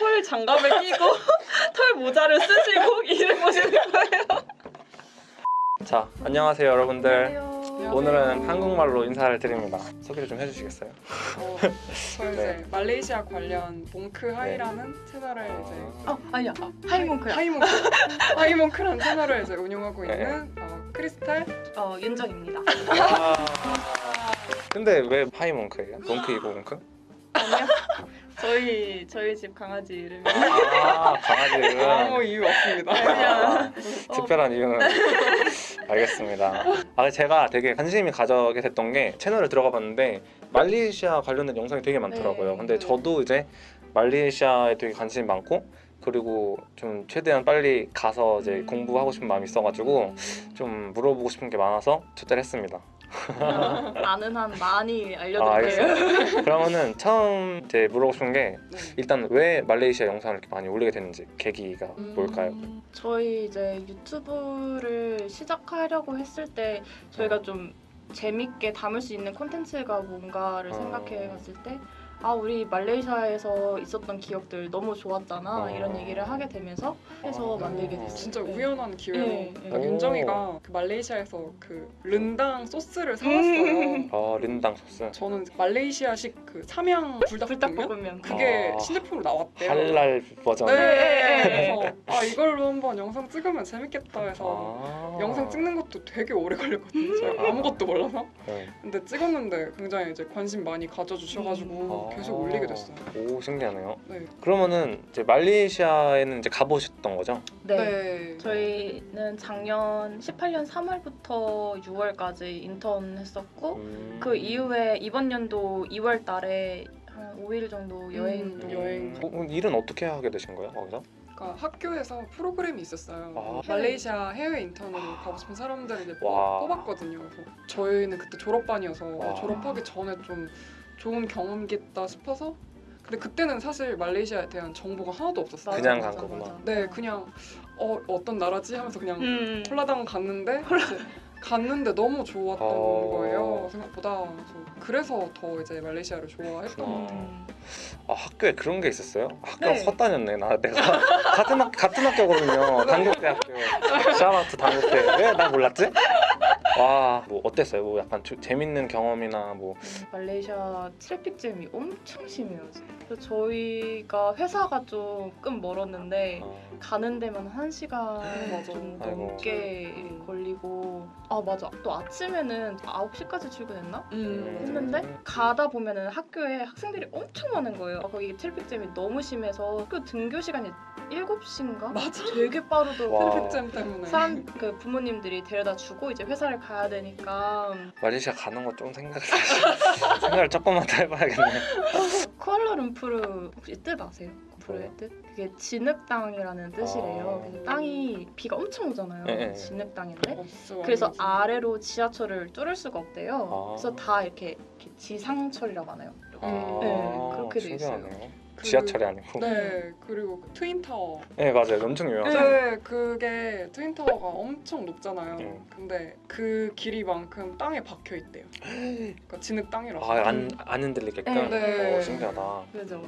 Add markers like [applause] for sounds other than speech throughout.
털 장갑을 끼고 [laughs] 털 모자를 쓰시고 [laughs] 일을 보시는 거예요. 자, 안녕하세요 여러분들. 안녕하세요. 오늘은 한국말로 인사를 드립니다. 소개를 좀 해주시겠어요? 어, 저 이제 [laughs] 네. 말레이시아 관련 몽크 하이라는 채널을 이제 어 아니야 아, 하이몽크야. 하이몽크 하이몽크라는 채널을 이제 운영하고 네. 있는 어, 크리스탈 어 윤정입니다. 아, 근데 왜 파이몽크예요? 몽크이고 몽크? 아니요. 저희 저희 집 강아지 이름이 아, 강아지는 아무 이유 없습니다. 그냥 어, 특별한 이유는 [laughs] 알겠습니다. 아, 제가 되게 관심이 가져게 됐던 게 채널을 들어가 봤는데 말레이시아 관련된 영상이 되게 많더라고요. 네. 근데 저도 이제 말레이시아에 되게 관심이 많고 그리고 좀 최대한 빨리 가서 이제 음. 공부하고 싶은 마음이 있어가지고 좀 물어보고 싶은 게 많아서 초대를 했습니다. 아는 한 많이 아, 알려드릴게요. 알겠어요. 그러면은 처음 이제 물어보고 싶은 게 네. 일단 왜 말레이시아 영상을 이렇게 많이 올리게 됐는지 계기가 음. 뭘까요? 저희 이제 유튜브를 시작하려고 했을 때 저희가 좀 재밌게 담을 수 있는 콘텐츠가 뭔가를 어. 생각해 봤을 때 아 우리 말레이시아에서 있었던 기억들 너무 좋았잖아 어. 이런 얘기를 하게 되면서 해서 어. 만들게 됐어요. 진짜 네. 우연한 기회로 네, 네. 그러니까 오. 윤정이가 그 말레이시아에서 그 른당 소스를 사왔어요. 음. 아 린당 소스 저는 말레이시아식 그 삼양 불닭볶음면 불닭볶음면. 그게 아. 신제품으로 나왔대요. 할랄 버전. 네. 네. 그래서 아 이걸로 한번 영상 찍으면 재밌겠다 해서 아. 영상 찍는 것도 되게 오래 걸렸거든요. 제가 아무것도 몰라서. 네. 근데 찍었는데 굉장히 이제 관심 많이 가져주셔가지고 아. 계속 올리게 됐어요. 오 신기하네요. 네. 그러면은 이제 말레이시아에는 이제 가보셨던 거죠? 네. 저희는 작년 18년 3월부터 6월까지 인턴 했었고 음. 그 이후에 이번 연도 2월 달에 한 5일 정도 여행 음, 도 여행. 어, 그럼 일은 어떻게 하게 되신 거예요 거기서? 그러니까 학교에서 프로그램이 있었어요. 아. 말레이시아 해외 인턴으로 가고 싶은 사람들을 이제 와. 뽑- 뽑았거든요. 저희는 그때 졸업반이어서 와. 졸업하기 전에 좀 좋은 경험이겠다 싶어서 근데 그때는 사실 말레이시아에 대한 정보가 하나도 없었어요. 그냥 맞아, 간 거구나. 맞아. 네, 그냥 어, 어떤 나라지 하면서 그냥 음. 홀라당 갔는데 이제 갔는데 너무 좋았던 어. 거예요 생각보다 그래서, 더 이제 말레이시아를 좋아했던 것 같아요. 음. 아 학교에 그런 게 있었어요? 학교 네. 헛다녔네 나 내가 [laughs] 같은 학 같은 학교거든요 [laughs] 단국대학교 샤라트 단국대 왜 나 몰랐지? 와 뭐 어땠어요? 뭐 약간 조- 재밌는 경험이나 뭐 말레이시아 traffic jam이 엄청 심해요. 그래서 저희가 회사가 조금 멀었는데 어, 가는 데만 한 시간. 좀 아이고. 넘게 음. 걸리고 아 맞아 또 아침에는 9시까지 출근했나? 음. 했는데 가다 보면은 학교에 학생들이 엄청 많은 거예요. 거기 traffic jam이 너무 심해서 학교 등교 시간이 7시인가? 맞아. 되게 빠르더라고요. 와. traffic jam 때문에 사람 그 부모님들이 데려다 주고 이제 회사를 가야 되니까 말레이시아 가는 거 좀 생각을 [laughs] 생각을 조금만 더 해봐야겠네 쿠알라룸푸르 혹시 뜻 아세요? 룸푸르의 뭐요? 뜻? 그게 진흙땅이라는 뜻이래요. 아. 그래서 땅이 비가 엄청 오잖아요. 네, 네. 진흙땅인데 어, 진짜 그래서. 아래로 지하철을 뚫을 수가 없대요. 아. 그래서 다 이렇게, 이렇게 지상철이라고 하나요? 아, 네, 그렇게 돼 있어요. 신기하네요. 그- 지하철이 아니고 네. 네 그리고 그 트윈타워 맞아요 엄청 유명하죠 네 그게 트윈타워가 엄청 높잖아요 네. 근데 그 길이만큼 땅에 박혀 있대요 그러니까 진흙 땅이라서 아안 안 흔들리게끔 네. 네. 오, 신기하다 그죠.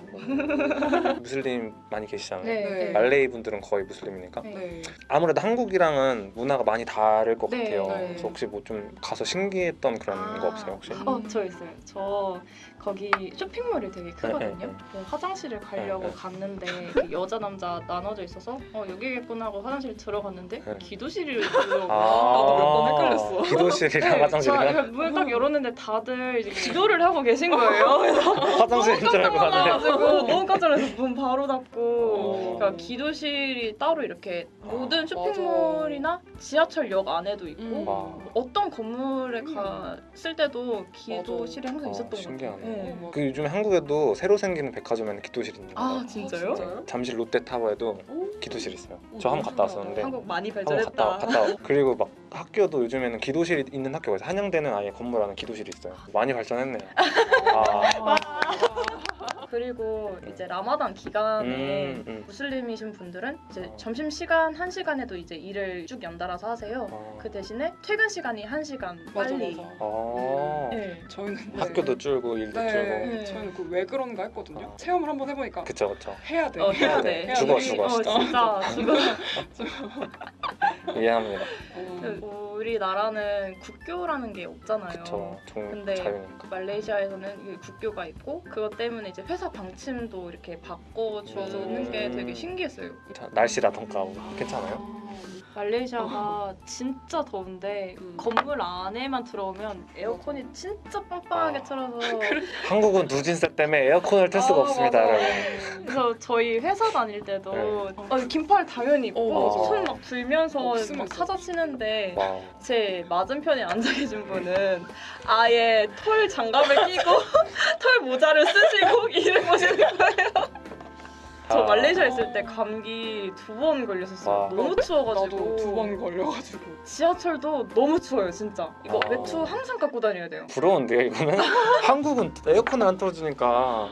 무슬림 많이 계시잖아요 네. 네. 말레이 분들은 거의 무슬림이니까 네. 네. 아무래도 한국이랑은 문화가 많이 다를 것 네, 같아요. 네. 그래서 혹시 뭐 좀 가서 신기했던 그런 아. 거 없어요 혹시? 음. 어, 저 있어요. 저 거기 쇼핑몰이 되게 크거든요. 네, 네. 그래서 화장실을 가려고 네, 네. 갔는데 그 여자 남자 나눠져 있어서 어 여기겠구나 하고 화장실 들어갔는데 네. 기도실이 들어오고 [laughs] 나도 몇 번 헷갈렸어. 기도실이랑 네, 화장실이랑 문딱 열었는데 다들 이제 기도를 하고 계신 거예요. 그래서 화장실인 줄 알고. 놀라가지고 너무 깜짝 놀라서 문 바로 닫고 어. 그러니까 기도실이 따로 이렇게 모든 맞아. 쇼핑몰이나 지하철역 안에도 있고 음. 와. 어떤 건물에 갔을 때도 기도실이 항상 아, 있었던 것 신기하네. 같아요. 네. 어, 그 요즘에 한국에도 새로 생기는 백화점에는 기도실 있는 아 거예요. 진짜요? 진짜요? 잠실 롯데타워에도 오. 기도실 있어요. 오, 저 한 번 갔다 신기하다. 왔었는데 한국 많이 발전했다. 갔다 갔다 와. [laughs] 그리고 막 학교도 요즘에는 기도실이 있는 학교가 있어요. 한양대는 아예 건물 안에 기도실이 있어요. 많이 발전했네요. [laughs] 아, 그리고 이제 라마단 기간에 음, 음. 무슬림이신 분들은 이제 어. 점심 시간 한 시간에도 이제 일을 쭉 연달아서 하세요. 어. 그 대신에 퇴근 시간이 한 시간 맞아 빨리. 맞아. 어. 네. 저희는 네. 학교도 줄고 일도 네, 줄고. 네. 저희는 그 왜 그런가 했거든요. 어. 체험을 한번 해보니까 그쵸 그쵸. 해야 돼. 어, 해야 돼. 해야 죽어, 돼. 죽어, 어, 진짜. [laughs] 죽어. 이해합니다. 어. 그 우리나라는 국교라는 게 없잖아요. 그쵸. 좀 근데 자유니까. 말레이시아에서는 국교가 있고 그것 때문에 이제 회사 방침도 이렇게 바꿔 주는 게 음. 되게 신기했어요. 자, 날씨라던가 뭐 괜찮아요? 말레이시아가 진짜 더운데 음. 건물 안에만 들어오면 에어컨이 진짜 빵빵하게 아. 틀어서 [laughs] 한국은 누진세 때문에 에어컨을 틀 수가 아, 없습니다, 맞아. 여러분. 그래서 저희 회사 다닐 때도 네. 어, 긴팔 당연히 입고 어, 맞아. 손 막 들면서 없으면 막 사자 치는데 와. 제 맞은편에 앉아 계신 분은 아예 털 장갑을 끼고 [laughs] 털 모자를 쓰시고 [laughs] 일을 보시는 거예요. 저 아. 말레이시아 있을 때 감기 두 번 걸렸었어요. 와. 너무 추워가지고. 나도 두 번 걸려가지고. 지하철도 너무 추워요, 진짜. 이거 아. 외투 항상 갖고 다녀야 돼요. 부러운데요, 이거는? [laughs] 한국은 에어컨을 안 틀어주니까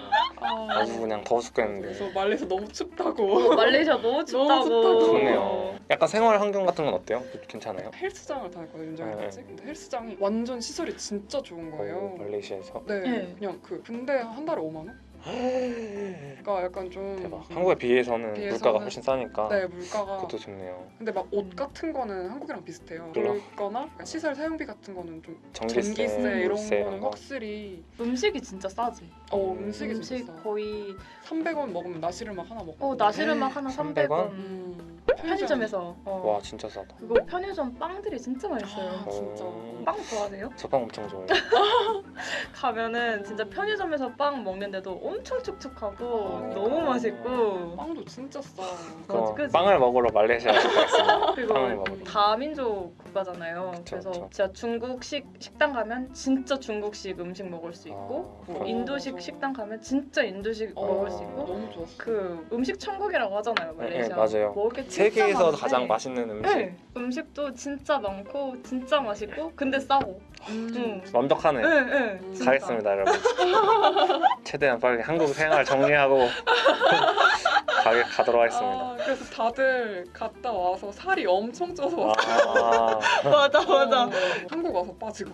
아주 아, 그냥 더워 죽겠는데. 그래서 말레이시아 너무 어, 춥다고. 말레이시아 [laughs] 너무 춥다고. 춥다고. 좋네요. 약간 생활 환경 같은 건 어때요? 괜찮아요? 헬스장을 다녔거든요, 윤정이 네. 근데 헬스장이 완전 시설이 진짜 좋은 거예요. 어, 말레이시아에서? 네, 네. 그냥 그 근데 한 달에 5만 원? 그러니까 약간 좀 대박. 한국에 비해서는 비해서는- 물가가 훨씬 싸니까 네 물가가 그것도 좋네요. 근데 막 옷 같은 거는 한국이랑 비슷해요. 그거나 시설 사용비 같은 거는 좀 전기세, 전기세 이런 거는 거. 확실히 음식이 진짜 싸지. 어 음. 음식이 음식 진짜 싸. 거의 300원 먹으면 나시르막 하나 먹고 어 나시르막 하나 300 300원. 원? 음, 편의점에서 어. 와 진짜 싸다. 그리고 편의점 빵들이 진짜 맛있어요. 아, 진짜. 어. 빵 좋아하세요? 저 빵 엄청 좋아해요. [laughs] 가면은 진짜 편의점에서 빵 먹는데도 엄청 촉촉하고 어. 너무 맛있고 빵도 진짜 싸. 그럼 그치? 빵을 먹으러 말레이시아 가겠습니다. [laughs] 빵을 그리고 먹으러. 다민족 국가잖아요. 그쵸, 그래서 그쵸. 진짜 중국식 식당 가면 진짜 중국식 음식 먹을 수 있고 아, 뭐 어, 인도식 맞아. 식당 가면 진짜 인도식 어, 먹을 수 있고 너무 좋았어. 그 음식 천국이라고 하잖아요 말레이시아. 네, 맞아요. 먹을 게 진짜 세계에서 많은데 가장 맛있는 음식. 네, 음식도 진짜 많고 진짜 맛있고 근데 싸고. 음. 응. 완벽하네. 네, 네. 음. 가겠습니다, 여러분. [laughs] 최대한 빨리 한국 생활 정리하고 [laughs] 가게 가도록 하겠습니다. 아, 그래서 다들 갔다 와서 살이 엄청 쪄서 왔어요. 아, [laughs] 맞아 맞아. 어, 한국 와서 빠지고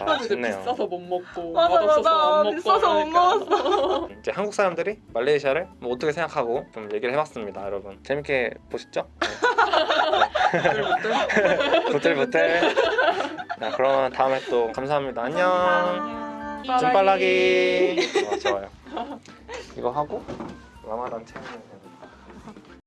아 하고 이제 좋네요. 비싸서 못 먹고 맞아, 맛없어서 맞아. 안 먹고 비싸서 못 이러니까. 이제 한국 사람들이 말레이시아를 뭐 어떻게 생각하고 좀 얘기를 해봤습니다, 여러분. 재밌게 보셨죠? [laughs] 부들부들. 자, 그러면 다음에 또 감사합니다. 안녕. 감사합니다. 줌빨라기. 어, 좋아요. 이거 하고 라마단 체험.